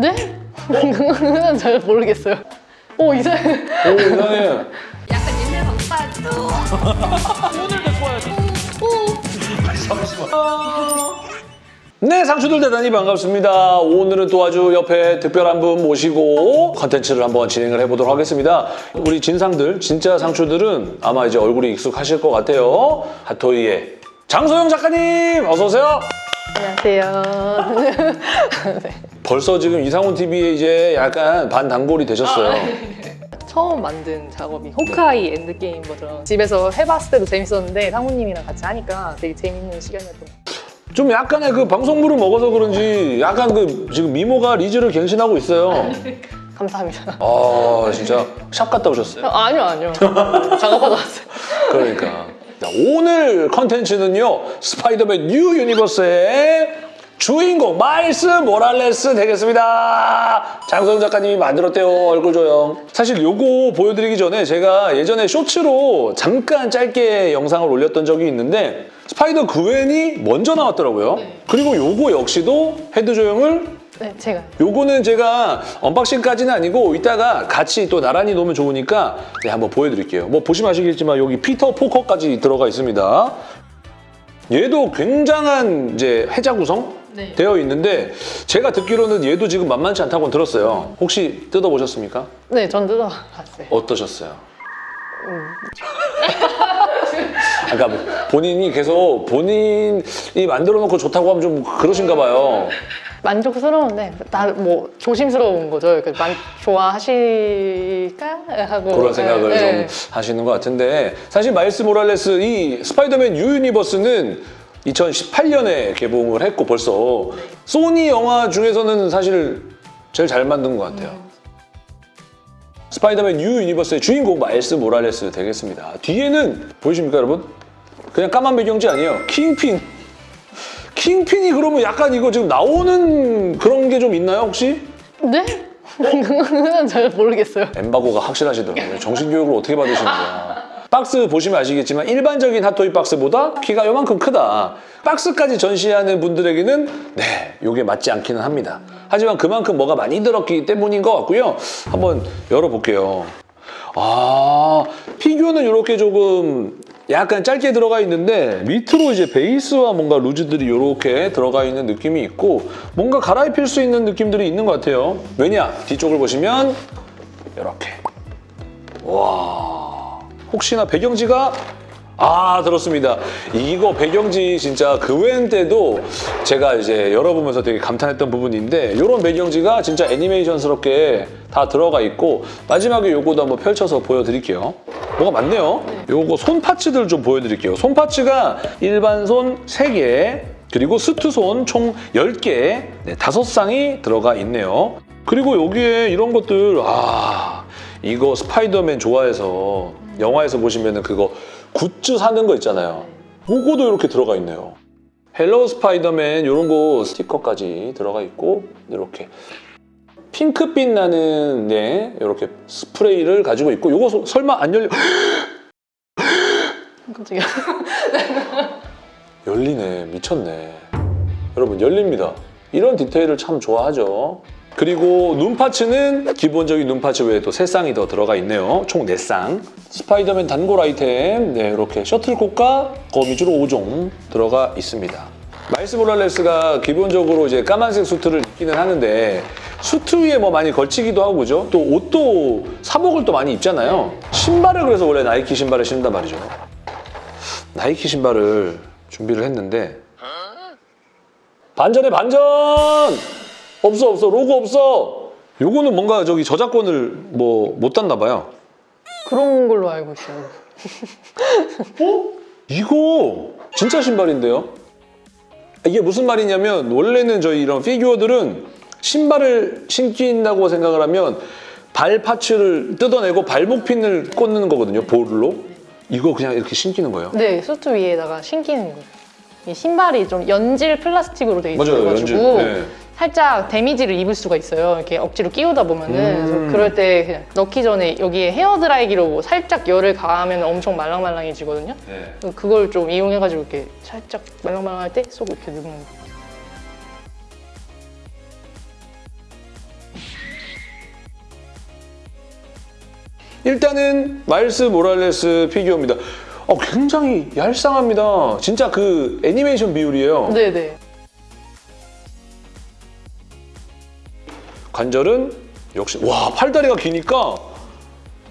네? 그건 잘 모르겠어요. 오 이상해. 오 이상해. 약간 옛날 방파도 오늘도 좋아요. 잠시만. 네, 상추들 대단히 반갑습니다. 오늘은 또 아주 옆에 특별한 분 모시고 컨텐츠를 한번 진행을 해보도록 하겠습니다. 우리 진상들, 진짜 상추들은 아마 이제 얼굴이 익숙하실 것 같아요. 핫토이의 장소영 작가님, 어서 오세요. 안녕하세요. 벌써 지금 이상훈 TV에 이제 약간 반단골이 되셨어요. 처음 만든 작업이 호크아이 엔드게임 버전. 집에서 해봤을 때도 재밌었는데 상우님이랑 같이 하니까 되게 재밌는 시간이었던 것 같아요. 좀 약간의 그 방송물을 먹어서 그런지 약간 그 지금 미모가 리즈를 갱신하고 있어요. 감사합니다. 아, 진짜 샵 갔다 오셨어요? 어, 아니요, 아니요. 작업하러 왔어요. 그러니까 자, 오늘 컨텐츠는요 스파이더맨 뉴 유니버스의 주인공 마일스 모랄레스 되겠습니다 장소영 작가님이 만들었대요 얼굴 조형 사실 요거 보여드리기 전에 제가 예전에 쇼츠로 잠깐 짧게 영상을 올렸던 적이 있는데 스파이더 그웬이 먼저 나왔더라고요 네. 그리고 요거 역시도 헤드 조형을 네, 제가. 요거는 제가 unboxing까지는 아니고 이따가 같이 또 나란히 놓으면 좋으니까 네, 한번 보여드릴게요. 뭐 보시면 아시겠지만 여기 피터 포커까지 들어가 있습니다. 얘도 굉장한 이제 해자 구성 네. 되어 있는데 제가 듣기로는 얘도 지금 만만치 않다고 들었어요. 혹시 뜯어보셨습니까? 네, 전 뜯어봤어요. 어떠셨어요? 아까 뭐 본인이 계속 본인이 만들어 놓고 좋다고 하면 좀 그러신가 봐요. 만족스러운데 나뭐 조심스러운 거죠. 이렇게 만, 좋아하실까 하고 그런 생각을 네, 좀 네. 하시는 것 같은데 사실 마일스 모랄레스 이 스파이더맨 뉴 유니버스는 2018년에 개봉을 했고 벌써 소니 영화 중에서는 사실 제일 잘 만든 것 같아요. 스파이더맨 뉴 유니버스의 주인공 마일스 모랄레스 되겠습니다. 뒤에는 보이십니까 여러분? 그냥 까만 배경지 아니에요. 킹핀. 킹핀이 그러면 약간 이거 지금 나오는 그런 게 좀 있나요 혹시? 네? 그건 잘 모르겠어요. 엠바고가 확실하시더라고요. 정신교육을 어떻게 받으시는 거야. 박스 보시면 아시겠지만 일반적인 핫토이 박스보다 키가 요만큼 크다. 박스까지 전시하는 분들에게는 네, 요게 맞지 않기는 합니다. 하지만 그만큼 뭐가 많이 들었기 때문인 것 같고요. 한번 열어볼게요. 아, 피규어는 이렇게 조금 약간 짧게 들어가 있는데 밑으로 이제 베이스와 뭔가 루즈들이 이렇게 들어가 있는 느낌이 있고 뭔가 갈아입힐 수 있는 느낌들이 있는 것 같아요. 왜냐? 뒤쪽을 보시면 이렇게 와 혹시나 배경지가? 아 들었습니다. 이거 배경지 진짜 그웬 때도 제가 이제 열어보면서 되게 감탄했던 부분인데 이런 배경지가 진짜 애니메이션스럽게 다 들어가 있고 마지막에 요거도 한번 펼쳐서 보여드릴게요. 뭐가 많네요. 요거 손 파츠들 좀 보여드릴게요. 손 파츠가 일반 손 3개 그리고 스투손 총 10개 네, 5쌍이 들어가 있네요. 그리고 여기에 이런 것들 아 이거 스파이더맨 좋아해서 영화에서 보시면은 그거 굿즈 사는 거 있잖아요. 그거도 이렇게 들어가 있네요. hello 스파이더맨 이런 거 스티커까지 들어가 있고 이렇게 핑크빛 나는 네 이렇게 스프레이를 가지고 있고 이거 소- 설마 안 열려 깜짝이야. 열리네 미쳤네 여러분 열립니다 이런 디테일을 참 좋아하죠 그리고 눈 parts는 기본적인 눈 parts 외에 또 3쌍이 더 들어가 있네요. 총 4쌍. 스파이더맨 단골 아이템. 네 이렇게 셔틀콕과 거미줄 5종 들어가 있습니다. 마일스 모랄레스가 기본적으로 이제 까만색 수트를 입기는 하는데 수트 위에 뭐 많이 걸치기도 하고 그죠? 또 옷도 사복을 또 많이 입잖아요. 신발을 그래서 원래 나이키 신발을 신단 말이죠. 나이키 신발을 준비를 했는데 반전에 반전! 없어 없어 로고 없어 요거는 뭔가 저기 저작권을 뭐 못 땄나 봐요 그런 걸로 알고 있어요. 어? 이거 진짜 신발인데요? 이게 무슨 말이냐면 원래는 저희 이런 피규어들은 신발을 신긴다고 생각을 하면 발 파츠를 뜯어내고 발목 핀을 꽂는 거거든요 볼로 이거 그냥 이렇게 신기는 거예요 네, 수트 위에다가 신기는 거예요. 이 신발이 좀 연질 플라스틱으로 돼 있어가지고 연질. 네. 살짝 데미지를 입을 수가 있어요 이렇게 억지로 끼우다 보면은 음. 그럴 때 그냥 넣기 전에 여기에 헤어드라이기로 뭐 살짝 열을 가하면 엄청 말랑말랑해지거든요 네. 그걸 좀 이용해가지고 이렇게 살짝 말랑말랑할 때 쏙 이렇게 넣는 거예요 일단은 마일스 모랄레스 피규어입니다. 어, 굉장히 얄쌍합니다. 진짜 그 애니메이션 비율이에요. 네네. 관절은 역시 와 팔다리가 기니까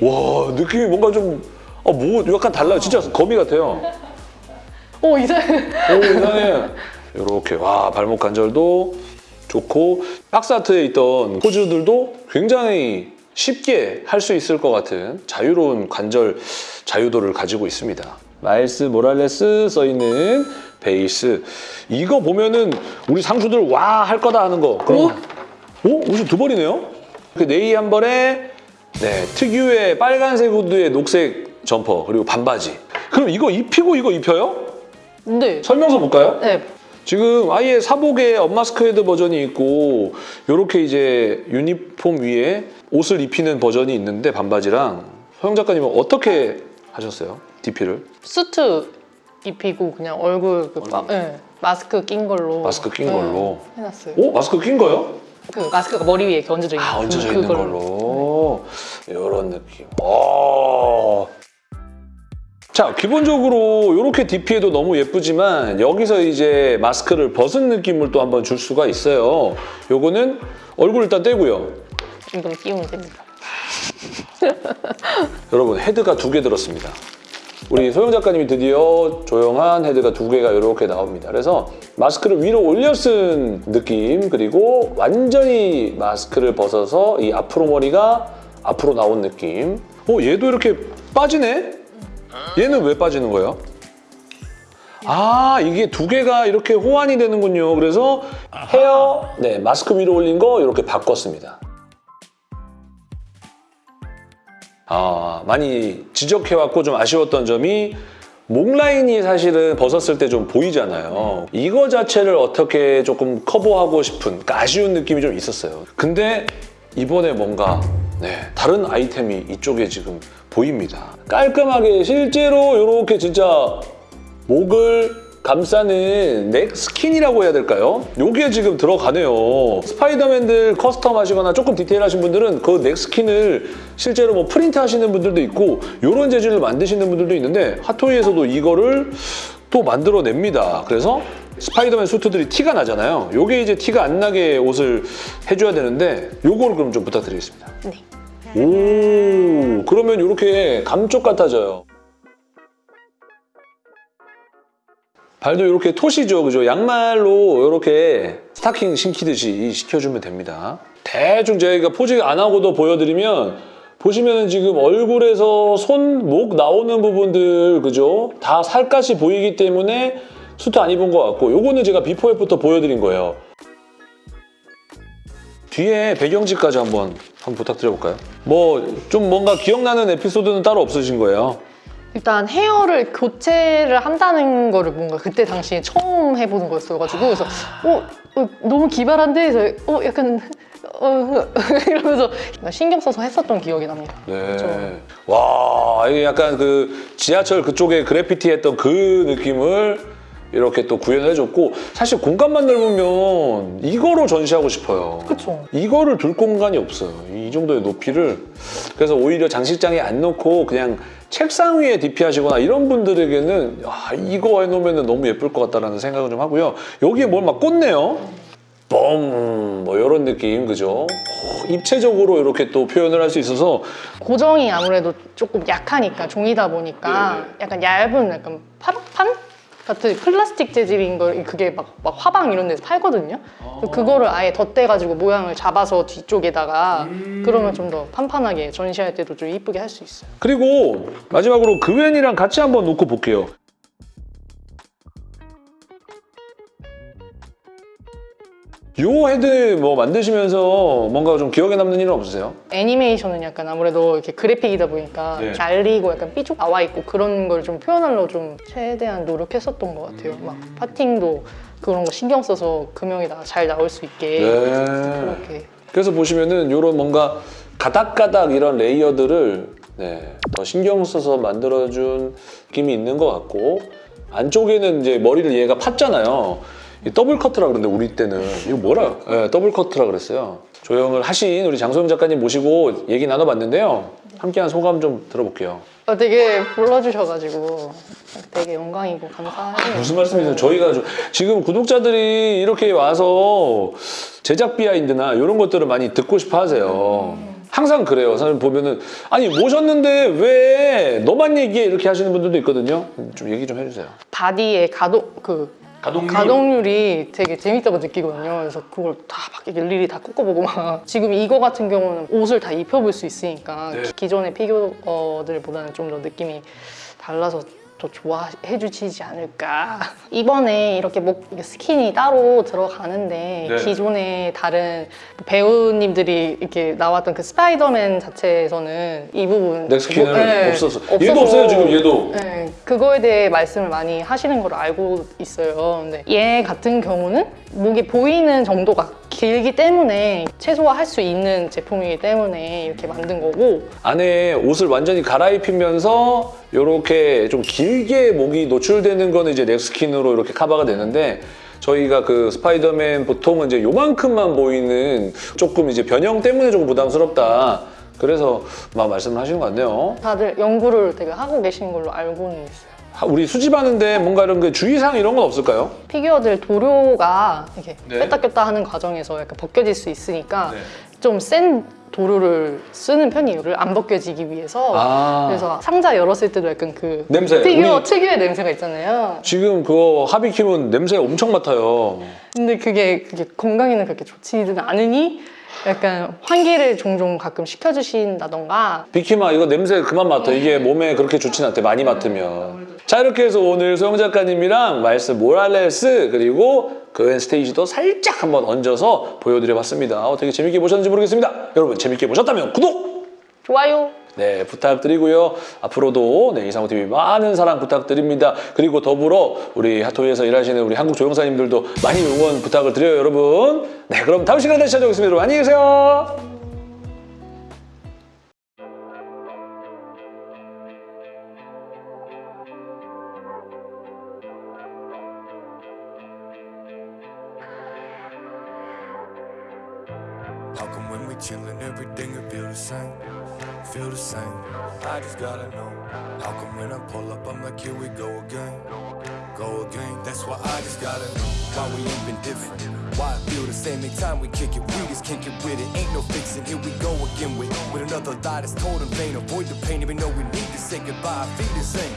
와 느낌이 뭔가 좀 어, 뭐 약간 달라요. 진짜 거미 같아요. 오 이상해. 오 이상해. 이렇게 와 발목 관절도 좋고 박스 아트에 있던 포즈들도 굉장히 쉽게 할 수 있을 것 같은 자유로운 관절 자유도를 가지고 있습니다. 마일스 모랄레스 써 있는 베이스 이거 보면은 우리 상수들 와 할 거다 하는 거 그럼 오 옷이 두 벌이네요. 그 네이 한 벌에 네 특유의 빨간색 후드에 녹색 점퍼 그리고 반바지. 그럼 이거 입히고 이거 입혀요? 네. 설명서 볼까요? 네. 지금 아예 사복에 엄마스크헤드 버전이 있고 이렇게 이제 유니폼 위에 옷을 입히는 버전이 있는데 반바지랑 소영 작가님은 어떻게 하셨어요? DP를? 수트 입히고 그냥 얼굴 그 마, 네. 마스크 낀 걸로. 마스크 낀 네, 걸로. 해놨어요. 오? 마스크 낀 거요? 그 마스크가 머리 위에 이렇게 얹어져 있는. 아 얹어져 그- 있는. 걸로 이런 느낌 오. 자 기본적으로 이렇게 DP해도 너무 예쁘지만 여기서 이제 마스크를 벗은 느낌을 또 한번 줄 수가 있어요 요거는 얼굴 일단 떼고요 이건 끼우면 됩니다. 여러분 헤드가 두 개 들었습니다. 우리 소영 작가님이 드디어 조용한 헤드가 두 개가 이렇게 나옵니다. 그래서 마스크를 위로 올려 쓴 느낌 그리고 완전히 마스크를 벗어서 이 앞으로 머리가 앞으로 나온 느낌. 어 얘도 이렇게 빠지네? 얘는 왜 빠지는 거예요? 아 이게 두 개가 이렇게 호환이 되는군요. 그래서 헤어 네 마스크 위로 올린 거 이렇게 바꿨습니다. 아, 많이 지적해왔고 좀 아쉬웠던 점이 목 라인이 사실은 벗었을 때 좀 보이잖아요. 이거 자체를 어떻게 조금 커버하고 싶은 그러니까 아쉬운 느낌이 좀 있었어요. 근데 이번에 뭔가 네, 다른 아이템이 이쪽에 지금 보입니다. 깔끔하게 실제로 이렇게 진짜 목을 감싸는 neck skin이라고 해야 될까요? 요게 지금 들어가네요. 스파이더맨들 커스텀 하시거나 조금 디테일하신 분들은 그 neck skin을 실제로 뭐 프린트 하시는 분들도 있고 요런 재질을 만드시는 분들도 있는데 핫토이에서도 이거를 또 만들어냅니다. 그래서 스파이더맨 수트들이 티가 나잖아요. 요게 이제 티가 안 나게 옷을 해줘야 되는데 요거를 그럼 좀 부탁드리겠습니다. 네. 오, 그러면 이렇게 감쪽 같아져요. 발도 이렇게 톳이죠, 그죠? 양말로 이렇게 스타킹 신기듯이 시켜주면 됩니다. 대충 저희가 포즈 안 하고도 보여드리면 보시면은 지금 얼굴에서 손, 목 나오는 부분들, 그죠? 다 살갗이 보이기 때문에 수트 안 입은 것 같고 요거는 제가 before after 보여드린 거예요. 뒤에 배경지까지 한번 한번 부탁드려볼까요? 뭐 좀 뭔가 기억나는 에피소드는 따로 없으신 거예요? 일단 헤어를 교체를 한다는 거를 뭔가 그때 당시에 처음 해보는 거였어가지고 그래서 어, 어, 너무 기발한데 그래서 어 약간 어 이러면서 신경 써서 했었던 기억이 납니다. 네. 그렇죠. 와, 이게 약간 그 지하철 그쪽에 그래피티 했던 그 느낌을 이렇게 또 구현해줬고 사실 공간만 넓으면 이거로 전시하고 싶어요. 그쵸. 이거를 둘 공간이 없어요. 이 정도의 높이를. 그래서 오히려 장식장에 안 놓고 그냥 책상 위에 DP 하시거나 이런 분들에게는 아, 이거 해놓으면 너무 예쁠 것 같다라는 생각을 좀 하고요. 여기에 뭘 막 꽂네요. 뻥! 뭐 이런 느낌, 그죠? 오, 입체적으로 이렇게 또 표현을 할 수 있어서 고정이 아무래도 조금 약하니까 종이다 보니까 네. 약간 얇은 약간 파라판 같은 플라스틱 재질인 걸 그게 막, 막 화방 이런 데서 팔거든요. 그래서 그거를 아예 덧대가지고 모양을 잡아서 뒤쪽에다가 그러면 좀 더 판판하게 전시할 때도 좀 이쁘게 할 수 있어요. 그리고 마지막으로 그웬이랑 같이 한번 놓고 볼게요. 요 헤드 뭐 만드시면서 뭔가 좀 기억에 남는 일은 없으세요? 애니메이션은 약간 아무래도 이렇게 그래픽이다 보니까 네. 날리고 약간 삐쭉 나와 있고 그런 걸 좀 표현하려고 좀 최대한 노력했었던 것 같아요. 막 parting도 그런 거 신경 써서 금형이 나- 잘 나올 수 있게 네. 그렇게 그래서 보시면은 요런 뭔가 가닥가닥 이런 레이어들을 네, 더 신경 써서 만들어준 느낌이 있는 것 같고 안쪽에는 이제 머리를 얘가 팠잖아요. 이 double cut이라 그러는데 우리 때는 이거 뭐라? 네, double cut이라 그랬어요. 조형을 하신 우리 장소영 작가님 모시고 얘기 나눠봤는데요. 함께한 소감 좀 들어볼게요. 어, 되게 불러주셔가지고 되게 영광이고 감사해요. 무슨 말씀이세요? 저희가 좀- 지금 구독자들이 이렇게 와서 제작 비하인드나 이런 것들을 많이 듣고 싶어 하세요. 항상 그래요. 사실 보면은 아니 모셨는데 왜 너만 얘기해 이렇게 하시는 분들도 있거든요. 좀 얘기 좀 해주세요. 바디의 가동 그 가동률. 가동률이 되게 재밌다고 느끼거든요. 그래서 그걸 다막 일일이 다 꺾어보고 막 지금 이거 같은 경우는 옷을 다 입혀볼 수 있으니까 네. 기- 기존의 피규어들보다는 좀 더 느낌이 달라서 더 좋아해 주시지 않을까. 이번에 이렇게 목 스킨이 따로 들어가는데 네. 기존의 다른 배우님들이 이렇게 나왔던 그 스파이더맨 자체에서는 이 부분 넥스킨은 네, 없었어. 얘도 없어요 지금 얘도. 네, 그거에 대해 말씀을 많이 하시는 걸 알고 있어요. 근데 얘 같은 경우는 목이 보이는 정도가 길기 때문에 최소화할 수 있는 제품이기 때문에 이렇게 만든 거고 안에 옷을 완전히 갈아입히면서 이렇게 좀 길게 목이 노출되는 거는 이제 넥스킨으로 이렇게 커버가 되는데 저희가 그 스파이더맨 보통은 이제 요만큼만 보이는 조금 이제 변형 때문에 조금 부담스럽다. 그래서 막 말씀을 하시는 것 같네요. 다들 연구를 되게 하고 계시는 걸로 알고는 있어요. 하- 우리 수집하는데 뭔가 이런 그 주의사항 이런 건 없을까요? 피규어들 도료가 이렇게 네. 뺐다 꼈다 하는 과정에서 약간 벗겨질 수 있으니까 네. 좀센 도료를 쓰는 편이에요. 안 벗겨지기 위해서. 아. 그래서 상자 열었을 때도 약간 그 냄새. 피규어 특유의 냄새가 있잖아요. 지금 그거 하비킴은 냄새 엄청 맡아요. 근데 그게 그게 건강에는 그렇게 좋지는 않으니 약간 환기를 종종 가끔 시켜주신다던가 비키마 이거 냄새 그만 맡아. 이게 몸에 그렇게 좋진 않대. 많이 맡으면. 자 이렇게 해서 오늘 소영 작가님이랑 말스 모랄레스 그리고 그웬 스테이지도 살짝 한번 얹어서 보여드려봤습니다. 어떻게 재밌게 보셨는지 모르겠습니다. 여러분 재밌게 보셨다면 구독! 좋아요. 네 부탁드리고요. 앞으로도 네, 이상호 TV 많은 사랑 부탁드립니다. 그리고 더불어 우리 핫토이에서 일하시는 우리 한국 조영사님들도 많이 응원 부탁을 드려요 여러분. 네 그럼 다음 시간에 다시 찾아오겠습니다. 여러분 안녕히 계세요. When we chillin', everything will feel the same? Feel the same. I just gotta know. How come when I pull up, I'm like, here we go again. Go again. That's why I just gotta know. Why we ain't been different. Why it feel the same every time we kick it. We just can't get with it. Ain't no fixing. Here we go again with with another lie that's told in vain. Avoid the pain, even though we need to say goodbye. Feel the same.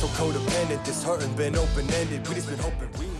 So codependent, this hurting been open ended. We just been hoping we.